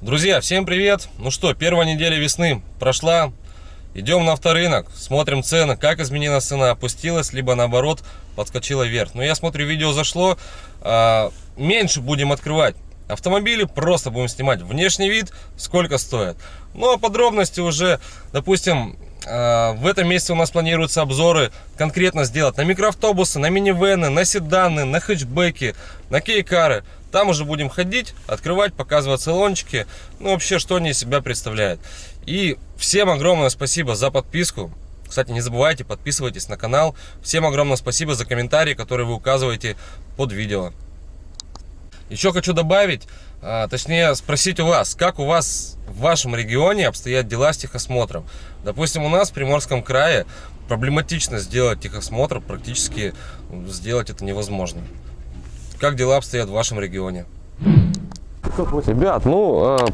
Друзья, всем привет! Ну что, первая неделя весны прошла. Идем на авторынок, смотрим цены, как изменилась цена, опустилась, либо наоборот подскочила вверх. Но я смотрю, видео зашло, а, меньше будем открывать. Автомобили просто будем снимать внешний вид, сколько стоит. Ну а подробности уже, допустим, а, в этом месяце у нас планируются обзоры конкретно сделать на микроавтобусы, на минивены, на седаны, на хэтчбеки, на кейкары. Там уже будем ходить, открывать, показывать салончики, ну вообще, что они из себя представляют. И всем огромное спасибо за подписку. Кстати, не забывайте, подписывайтесь на канал. Всем огромное спасибо за комментарии, которые вы указываете под видео. Еще хочу добавить, а, точнее спросить у вас, как у вас в вашем регионе обстоят дела с техосмотром. Допустим, у нас в Приморском крае проблематично сделать техосмотр, практически сделать это невозможно. Как дела обстоят в вашем регионе? Ребят, ну, э,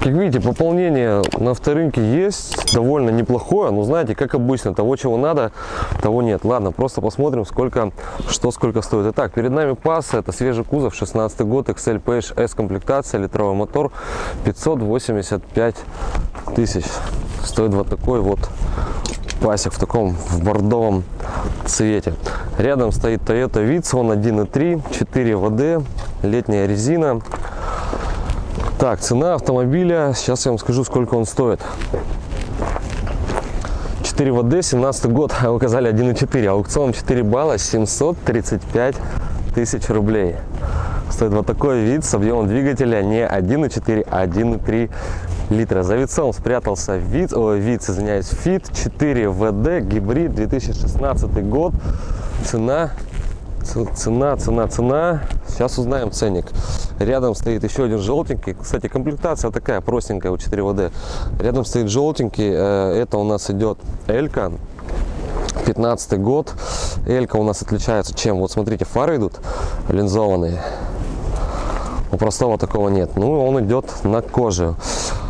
как видите, пополнение на авторынке есть, довольно неплохое, но знаете, как обычно, того, чего надо, того нет. Ладно, просто посмотрим, сколько, что сколько стоит. Итак, перед нами пас, это свежий кузов, 16 год, XL Page S комплектация, литровый мотор, 585 тысяч. Стоит вот такой вот пасек в таком в бордовом цвете. Рядом стоит Toyota Vitz, он 1.3, 4 ВД, летняя резина. Так, цена автомобиля, сейчас я вам скажу, сколько он стоит. 4 ВД, 17 год, а указали 1.4, аукцион 4 балла, 735 тысяч рублей. Стоит вот такой вид с объемом двигателя не 1.4, а 1.3 литра. За вицом спрятался вид, о, вид, извиняюсь, Fit 4 ВД, гибрид 2016 год. Цена, цена, цена, цена. Сейчас узнаем ценник. Рядом стоит еще один желтенький. Кстати, комплектация такая простенькая у 4 ВД. Рядом стоит желтенький. Э, это у нас идет Элька. 15 год. Элька у нас отличается чем? Вот смотрите, фары идут линзованные. У простого такого нет. Ну, он идет на коже.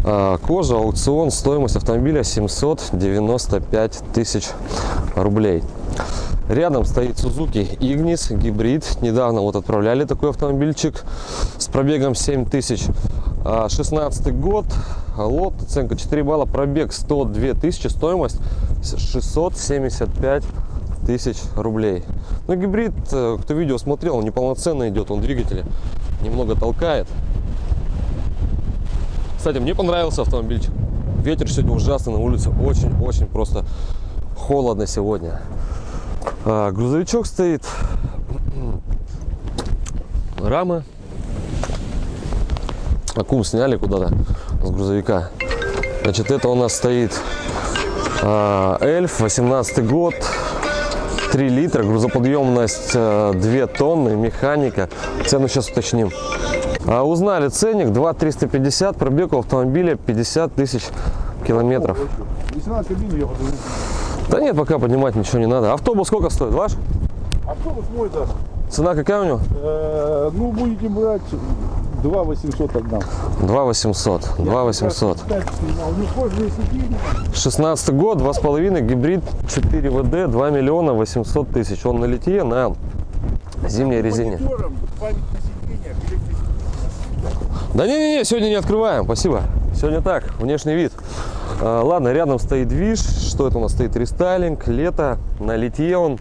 А, кожа, аукцион, стоимость автомобиля 795 тысяч рублей. Рядом стоит Suzuki Ignis гибрид. Недавно вот отправляли такой автомобильчик с пробегом 7000. 16 а, год, лот, оценка 4 балла, пробег 102 тысячи, стоимость 675 тысяч рублей. Ну, гибрид, э, кто видео смотрел, он неполноценно идет, он двигатель немного толкает. Кстати, мне понравился автомобильчик. Ветер сегодня ужасный на улице, очень-очень просто холодно сегодня. А, грузовичок стоит, рамы. Аккум сняли куда-то с грузовика. Значит, это у нас стоит а, Эльф, 18 год, 3 литра, грузоподъемность 2 э, тонны, механика. Цену сейчас уточним. А узнали ценник 2 350, пробег у автомобиля 50 тысяч километров. Да нет, пока поднимать ничего не надо. Автобус сколько стоит, ваш? Автобус мой, да. Цена какая у него? Э, ну, будете брать 2 800 отдам. 2 800. 2 800. 16 год, 2,5, гибрид 4 ВД, 2 миллиона 800 тысяч. Он на литье на зимней резине. Да не-не-не, сегодня не открываем, спасибо. Сегодня так, внешний вид. А, ладно, рядом стоит движ. Что это у нас стоит? Рестайлинг, лето, на литье он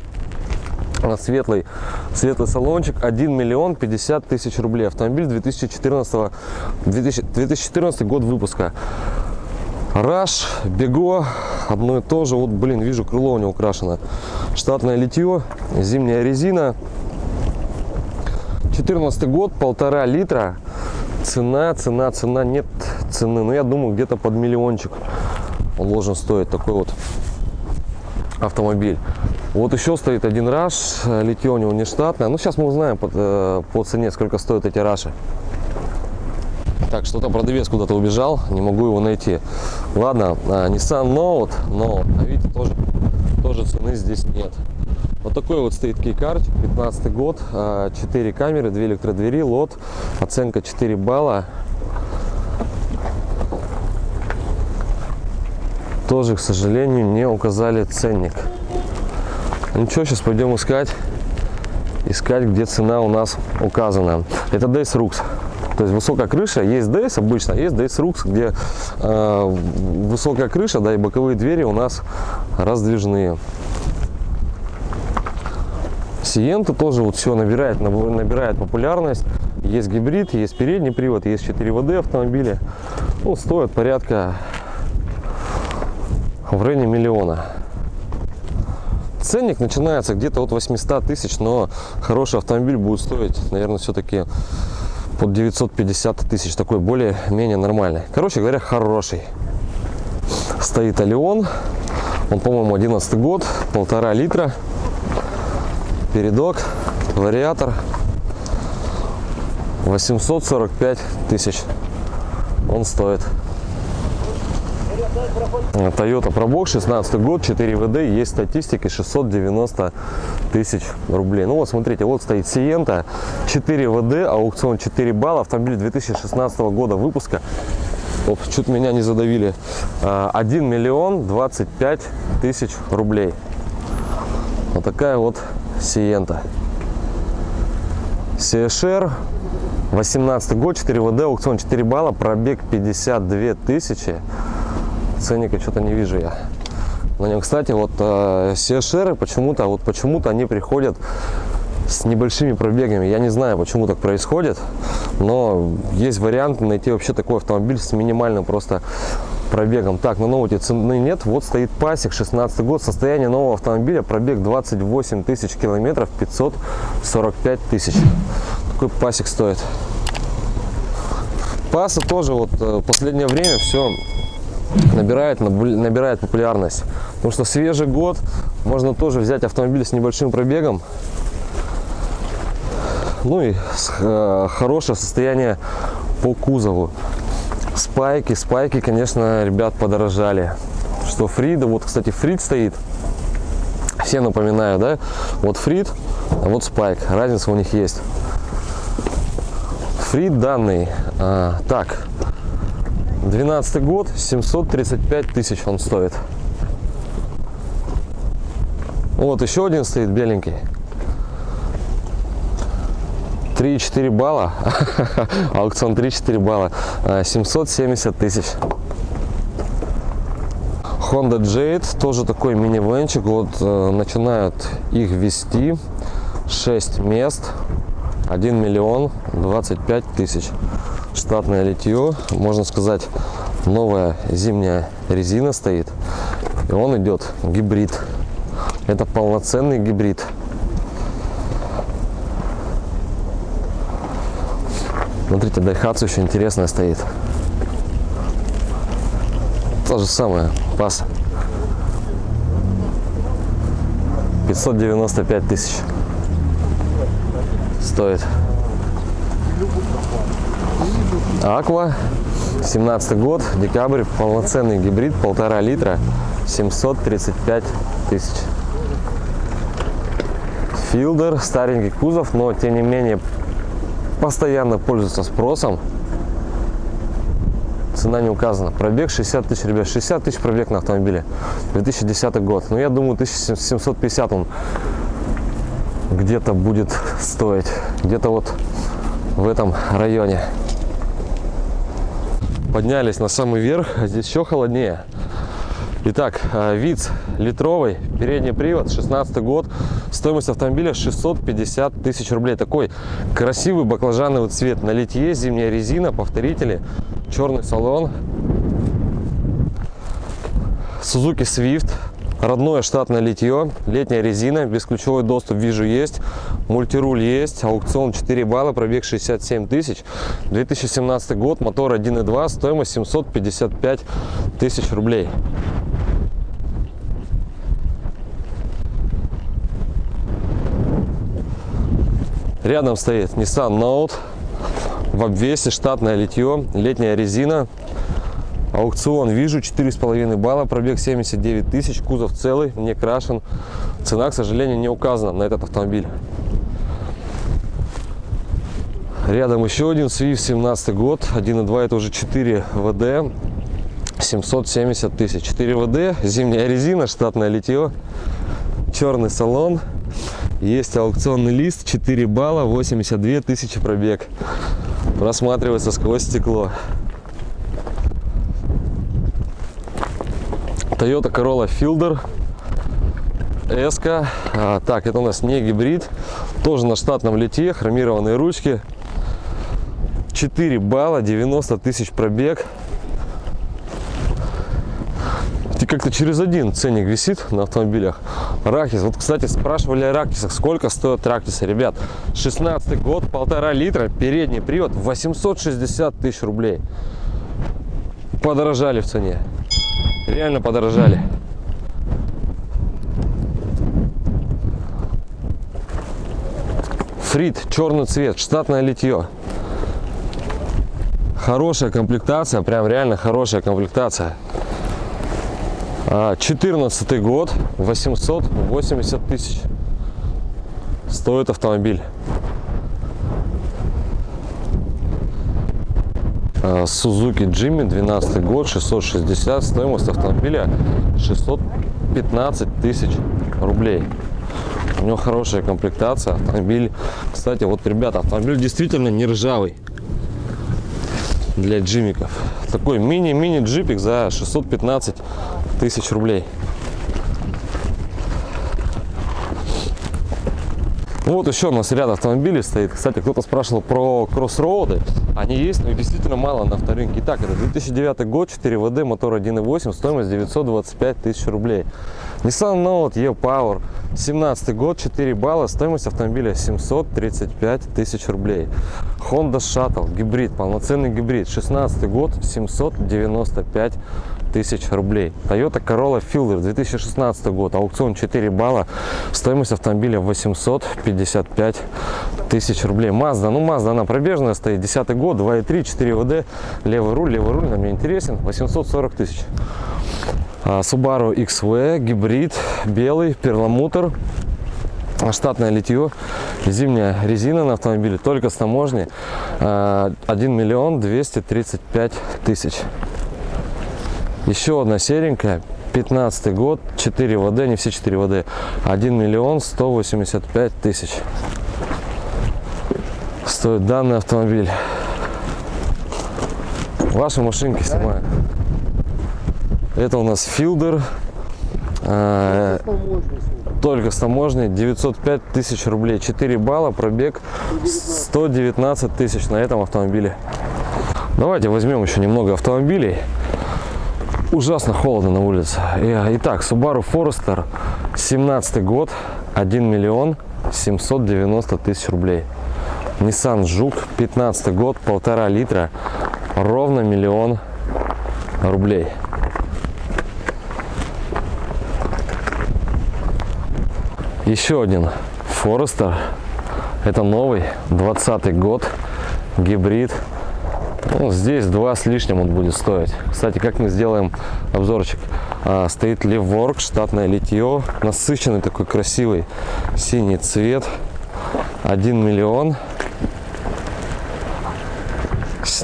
светлый, светлый салончик, 1 миллион 50 тысяч рублей. Автомобиль 2014, 2014 год выпуска. Раш, Бего, одно и то же. Вот, блин, вижу, крыло у него украшено. Штатное литье, зимняя резина. 14 год, полтора литра. Цена, цена, цена, нет цены. Но ну, я думаю, где-то под миллиончик он должен стоить такой вот автомобиль. Вот еще стоит один раш, литье у него не штатное. Ну, сейчас мы узнаем по, э, по цене, сколько стоят эти раши. Так, что-то продавец куда-то убежал, не могу его найти. Ладно, а, Nissan Note, но, а видите, тоже, тоже цены здесь нет. Вот такой вот стоит кейкарт, 15 год, 4 а, камеры, 2 электродвери, лот, оценка 4 балла. Тоже, к сожалению, не указали ценник. Ничего, сейчас пойдем искать, искать, где цена у нас указана. Это Days Rux. То есть высокая крыша, есть DS обычно, есть DS Rux, где э, высокая крыша, да, и боковые двери у нас раздвижные. Сиента тоже вот все набирает, наб- набирает популярность. Есть гибрид, есть передний привод, есть 4 ВД автомобили. Ну, стоят порядка в районе миллиона. Ценник начинается где-то от 800 тысяч, но хороший автомобиль будет стоить, наверное, все-таки под 950 тысяч. Такой более-менее нормальный. Короче говоря, хороший. Стоит Алион. Он, по-моему, 11 год, полтора литра. Передок, вариатор. 845 тысяч он стоит. Toyota Probox, 16 год, 4 ВД, есть статистика 690 тысяч рублей. Ну вот смотрите, вот стоит Сиента, 4 ВД, аукцион 4 балла, автомобиль 2016 года выпуска. Оп, чуть меня не задавили. А, 1 миллион 25 тысяч рублей. Вот такая вот Сиента. CSR, 18 год, 4 ВД, аукцион 4 балла, пробег 52 тысячи. Ценника что-то не вижу я. На нем, кстати, вот э, CSR почему-то, вот почему-то они приходят с небольшими пробегами. Я не знаю, почему так происходит, но есть вариант найти вообще такой автомобиль с минимальным просто пробегом. Так, на новоте цены нет. Вот стоит пасек, 16 год, состояние нового автомобиля, пробег 28 тысяч километров, 545 тысяч. Такой пасек стоит. Паса тоже вот э, последнее время все набирает, наб- набирает популярность. Потому что свежий год, можно тоже взять автомобиль с небольшим пробегом. Ну и э, хорошее состояние по кузову. Спайки, спайки, конечно, ребят, подорожали. Что Фрида, вот, кстати, Фрид стоит. Все напоминаю, да? Вот Фрид, а вот Спайк. Разница у них есть. Фрид данный. а, так, 12 год, 735 тысяч он стоит. Вот еще один стоит беленький. 3,4 балла. Аукцион 3-4 балла. А, 770 тысяч. Honda Jade, тоже такой минивенчик. Вот э, начинают их вести. 6 мест. 1 миллион 25 тысяч. Штатное литье. Можно сказать, новая зимняя резина стоит. И он идет гибрид. Это полноценный гибрид. Смотрите, Daihatsu еще интересная стоит. То же самое, пас. 595 тысяч стоит. Аква, 17 год, декабрь, полноценный гибрид, полтора литра, 735 тысяч. Филдер, старенький кузов, но тем не менее постоянно пользуется спросом. Цена не указана. Пробег 60 тысяч, ребят. 60 тысяч пробег на автомобиле. 2010 год. Ну, я думаю, 1750 он где-то будет стоить. Где-то вот в этом районе. Поднялись на самый верх. Здесь еще холоднее. Итак, э, ВИЦ литровый, передний привод, 16 год, стоимость автомобиля 650 тысяч рублей. Такой красивый баклажановый цвет на литье, зимняя резина, повторители, черный салон. Suzuki Swift, родное штатное литье, летняя резина, бесключевой доступ вижу есть, мультируль есть, аукцион 4 балла, пробег 67 тысяч, 2017 год, мотор 1.2, стоимость 755 тысяч рублей. Рядом стоит Nissan Note в обвесе, штатное литье, летняя резина. Аукцион вижу, 4,5 балла, пробег 79 тысяч, кузов целый, не крашен. Цена, к сожалению, не указана на этот автомобиль. Рядом еще один Swift, 17 год, 1.2, это уже 4 ВД, 770 тысяч. 4 ВД, зимняя резина, штатное литье, черный салон. Есть аукционный лист, 4 балла, 82 тысячи пробег. просматривается сквозь стекло. Toyota Corolla Fielder S. А, так, это у нас не гибрид. Тоже на штатном лите, хромированные ручки. 4 балла, 90 тысяч пробег. И как-то через один ценник висит на автомобилях. Ракис. Вот, кстати, спрашивали о Ракисах. Сколько стоят Ракисы? Ребят, 16 год, полтора литра, передний привод, 860 тысяч рублей. Подорожали в цене. Реально подорожали. Фрит, черный цвет, штатное литье. Хорошая комплектация, прям реально хорошая комплектация. 14 год, 880 тысяч стоит автомобиль. Suzuki Jimmy, 12 год, 660, стоимость автомобиля 615 тысяч рублей. У него хорошая комплектация, автомобиль, кстати, вот, ребята, автомобиль действительно не ржавый для джимиков. Такой мини-мини джипик за 615 тысяч рублей. Вот еще у нас ряд автомобилей стоит. Кстати, кто-то спрашивал про кроссроуды. Они есть, но действительно мало на авторынке. Итак, это 2009 год, 4 ВД, мотор 1.8, стоимость 925 тысяч рублей. Nissan Note E-Power, 17 год, 4 балла, стоимость автомобиля 735 тысяч рублей. Honda Shuttle, гибрид, полноценный гибрид, 16 год, 795 тысяч рублей. Toyota Corolla Fielder, 2016 год, аукцион 4 балла, стоимость автомобиля 855 тысяч рублей. Mazda, ну Mazda, она пробежная стоит, 10 год, 2.3, 4 ВД, левый руль, левый руль, нам не интересен, 840 тысяч. А, Subaru XV, гибрид, белый, перламутр, штатное литье, зимняя резина на автомобиле, только с таможни, 1 а, миллион 235 тысяч. Еще одна серенькая, 15 год, 4 ВД, не все 4 ВД, 1 миллион 185 тысяч. Стоит данный автомобиль. Ваши машинки снимают. Это у нас Филдер. А, только с таможней 905 тысяч рублей 4 балла пробег 119 тысяч на этом автомобиле давайте возьмем еще немного автомобилей ужасно холодно на улице. Итак, Subaru Forester, 17 год, 1 миллион 790 тысяч рублей. Nissan Жук, 15 год, полтора литра, ровно миллион рублей. Еще один Forester, это новый, 20 год, гибрид, ну, здесь два с лишним он будет стоить. Кстати, как мы сделаем обзорчик? А, стоит Levork, штатное литье, насыщенный такой красивый синий цвет. 1 миллион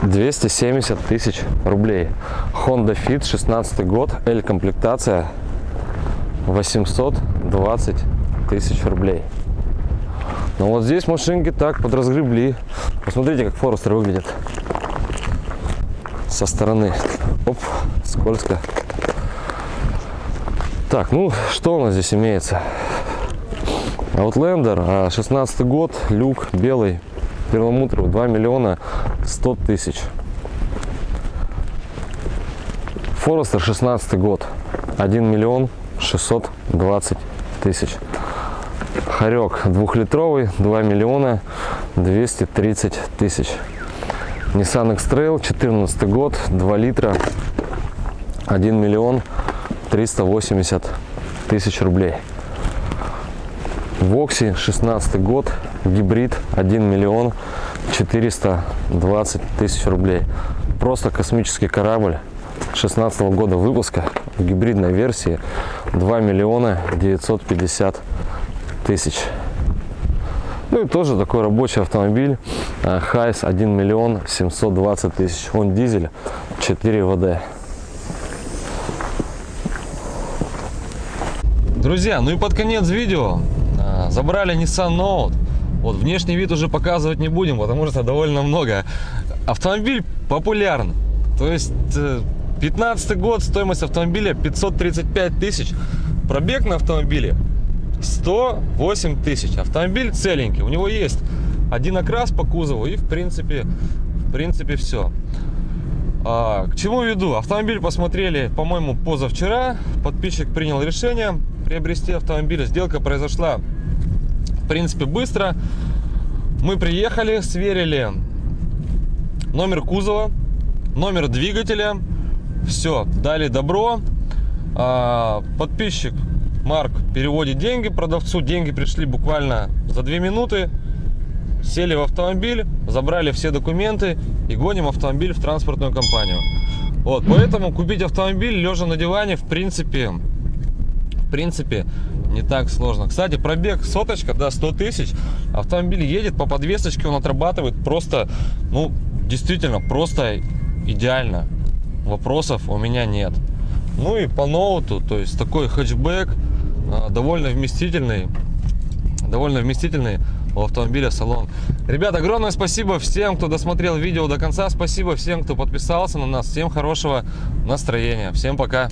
270 тысяч рублей. Honda Fit, 16 год, L комплектация, 820 тысяч рублей. Но вот здесь машинки так подразгребли. Посмотрите, как Форестер выглядит со стороны. Оп, скользко. Так, ну что у нас здесь имеется? Outlander, 16 год, люк белый, перламутровый, 2 миллиона 100 тысяч. Форестер 16 год, 1 миллион 620 тысяч. Хорек двухлитровый, 2 миллиона 230 тысяч. Nissan X-Trail, 14 год, 2 литра, 1 миллион 380 тысяч рублей. Вокси, 16 год, гибрид, 1 миллион 420 тысяч рублей. Просто космический корабль 16 -го года выпуска в гибридной версии 2 миллиона 950 тысяч ну и тоже такой рабочий автомобиль Хайс 1 миллион 720 тысяч. Он дизель 4 ВД. Друзья, ну и под конец видео а, забрали Nissan Note. Вот внешний вид уже показывать не будем, потому что довольно много автомобиль популярен. То есть 15 год, стоимость автомобиля 535 тысяч. Пробег на автомобиле 108 тысяч. Автомобиль целенький. У него есть один окрас по кузову и в принципе, в принципе все. А, к чему веду? Автомобиль посмотрели, по-моему, позавчера. Подписчик принял решение приобрести автомобиль. Сделка произошла, в принципе, быстро. Мы приехали, сверили номер кузова, номер двигателя. Все, дали добро. А, подписчик Марк переводит деньги продавцу. Деньги пришли буквально за 2 минуты. Сели в автомобиль, забрали все документы и гоним автомобиль в транспортную компанию. Вот, поэтому купить автомобиль лежа на диване, в принципе, в принципе, не так сложно. Кстати, пробег соточка, да, 100 тысяч. Автомобиль едет по подвесочке, он отрабатывает просто, ну, действительно, просто идеально. Вопросов у меня нет. Ну и по ноуту, то есть такой хэтчбэк, довольно вместительный, довольно вместительный у автомобиля салон. Ребята, огромное спасибо всем, кто досмотрел видео до конца. Спасибо всем, кто подписался на нас. Всем хорошего настроения. Всем пока.